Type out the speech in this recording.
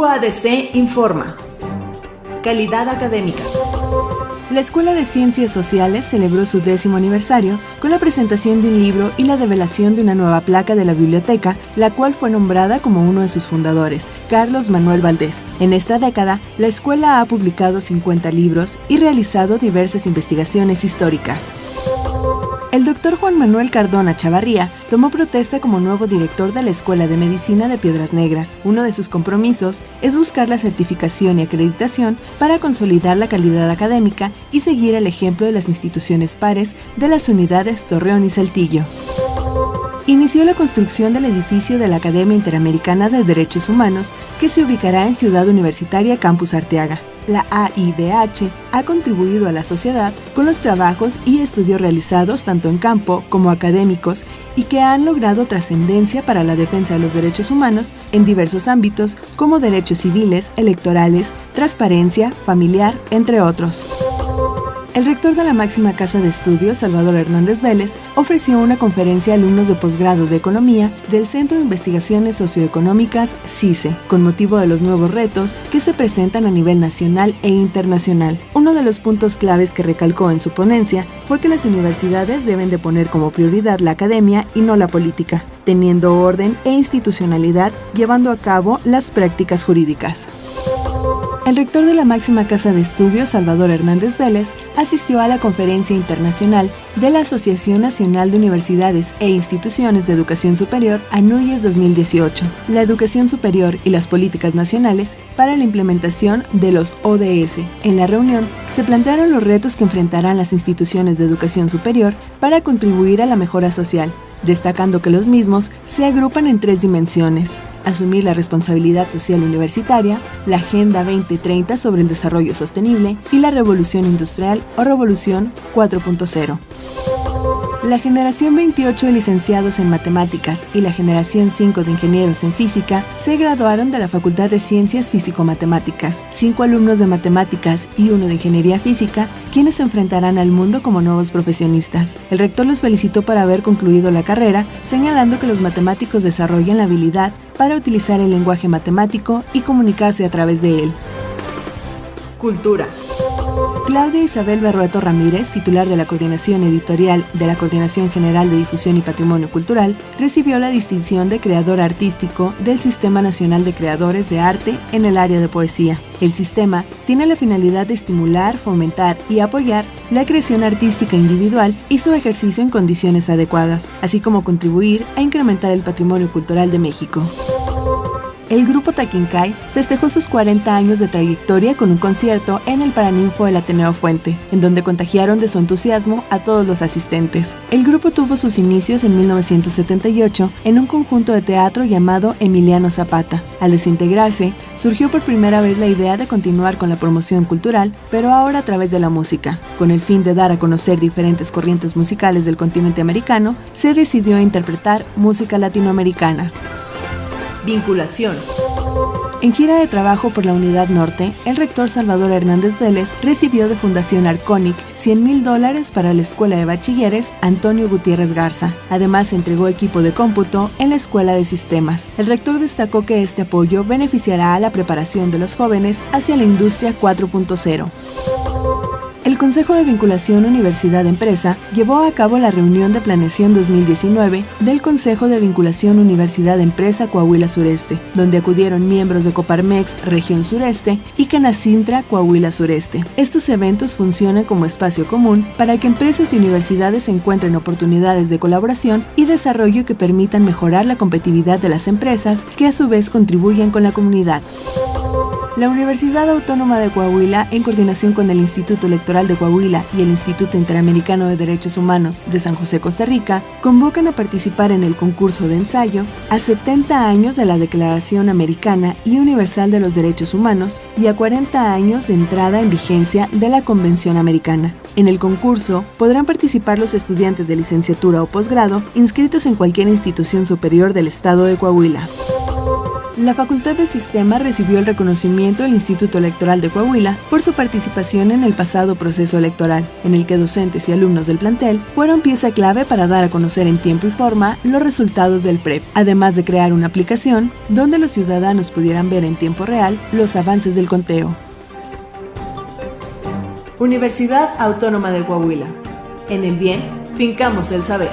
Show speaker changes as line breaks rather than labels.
UADC informa. Calidad académica.
La Escuela de Ciencias Sociales celebró su décimo aniversario con la presentación de un libro y la develación de una nueva placa de la biblioteca, la cual fue nombrada como uno de sus fundadores, Carlos Manuel Valdés. En esta década, la escuela ha publicado 50 libros y realizado diversas investigaciones históricas. El doctor Juan Manuel Cardona Chavarría tomó protesta como nuevo director de la Escuela de Medicina de Piedras Negras. Uno de sus compromisos es buscar la certificación y acreditación para consolidar la calidad académica y seguir el ejemplo de las instituciones pares de las unidades Torreón y Saltillo inició la construcción del edificio de la Academia Interamericana de Derechos Humanos, que se ubicará en Ciudad Universitaria Campus Arteaga. La AIDH ha contribuido a la sociedad con los trabajos y estudios realizados tanto en campo como académicos y que han logrado trascendencia para la defensa de los derechos humanos en diversos ámbitos como derechos civiles, electorales, transparencia, familiar, entre otros. El rector de la máxima casa de estudios, Salvador Hernández Vélez, ofreció una conferencia a alumnos de posgrado de Economía del Centro de Investigaciones Socioeconómicas CICE, con motivo de los nuevos retos que se presentan a nivel nacional e internacional. Uno de los puntos claves que recalcó en su ponencia fue que las universidades deben de poner como prioridad la academia y no la política, teniendo orden e institucionalidad llevando a cabo las prácticas jurídicas. El rector de la máxima casa de estudios, Salvador Hernández Vélez, asistió a la conferencia internacional de la Asociación Nacional de Universidades e Instituciones de Educación Superior, ANUYES 2018, la educación superior y las políticas nacionales para la implementación de los ODS. En la reunión se plantearon los retos que enfrentarán las instituciones de educación superior para contribuir a la mejora social, destacando que los mismos se agrupan en tres dimensiones, asumir la responsabilidad social universitaria, la Agenda 2030 sobre el desarrollo sostenible y la revolución industrial o revolución 4.0. La generación 28 de licenciados en matemáticas y la generación 5 de ingenieros en física se graduaron de la Facultad de Ciencias Físico-Matemáticas. Cinco alumnos de matemáticas y uno de ingeniería física, quienes se enfrentarán al mundo como nuevos profesionistas. El rector los felicitó por haber concluido la carrera, señalando que los matemáticos desarrollan la habilidad para utilizar el lenguaje matemático y comunicarse a través de él.
Cultura.
Claudia Isabel Berrueto Ramírez, titular de la Coordinación Editorial de la Coordinación General de Difusión y Patrimonio Cultural, recibió la distinción de Creador Artístico del Sistema Nacional de Creadores de Arte en el área de poesía. El sistema tiene la finalidad de estimular, fomentar y apoyar la creación artística individual y su ejercicio en condiciones adecuadas, así como contribuir a incrementar el patrimonio cultural de México el grupo Taquincay festejó sus 40 años de trayectoria con un concierto en el Paraninfo del Ateneo Fuente, en donde contagiaron de su entusiasmo a todos los asistentes. El grupo tuvo sus inicios en 1978 en un conjunto de teatro llamado Emiliano Zapata. Al desintegrarse, surgió por primera vez la idea de continuar con la promoción cultural, pero ahora a través de la música. Con el fin de dar a conocer diferentes corrientes musicales del continente americano, se decidió interpretar música latinoamericana.
Vinculación.
En gira de trabajo por la Unidad Norte, el rector Salvador Hernández Vélez recibió de Fundación Arconic 100 mil dólares para la Escuela de Bachilleres Antonio Gutiérrez Garza. Además, entregó equipo de cómputo en la Escuela de Sistemas. El rector destacó que este apoyo beneficiará a la preparación de los jóvenes hacia la industria 4.0. El Consejo de Vinculación Universidad-Empresa llevó a cabo la reunión de planeación 2019 del Consejo de Vinculación Universidad-Empresa Coahuila Sureste, donde acudieron miembros de Coparmex Región Sureste y Canacintra Coahuila Sureste. Estos eventos funcionan como espacio común para que empresas y universidades encuentren oportunidades de colaboración y desarrollo que permitan mejorar la competitividad de las empresas que a su vez contribuyen con la comunidad. La Universidad Autónoma de Coahuila, en coordinación con el Instituto Electoral de Coahuila y el Instituto Interamericano de Derechos Humanos de San José, Costa Rica, convocan a participar en el concurso de ensayo a 70 años de la Declaración Americana y Universal de los Derechos Humanos y a 40 años de entrada en vigencia de la Convención Americana. En el concurso podrán participar los estudiantes de licenciatura o posgrado inscritos en cualquier institución superior del Estado de Coahuila. La Facultad de Sistema recibió el reconocimiento del Instituto Electoral de Coahuila por su participación en el pasado proceso electoral, en el que docentes y alumnos del plantel fueron pieza clave para dar a conocer en tiempo y forma los resultados del PREP, además de crear una aplicación donde los ciudadanos pudieran ver en tiempo real los avances del conteo.
Universidad Autónoma de Coahuila. En el bien, fincamos el saber.